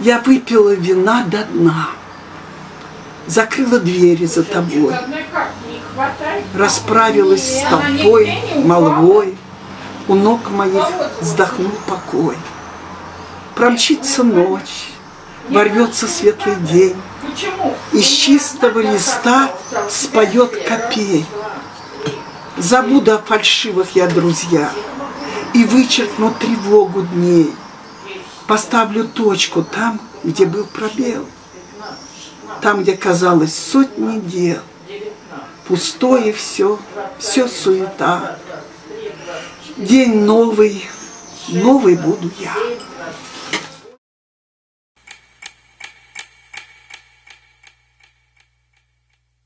Я выпила вина до дна, закрыла двери за тобой, расправилась с толпой, молвой, у ног моих вздохнул покой. Промчится ночь, ворвется светлый день, из чистого листа споет копей. Забуду о фальшивых я друзья и вычеркну тревогу дней. Поставлю точку там, где был пробел, там, где казалось сотни дел. Пустое все, все суета. День новый, новый буду я.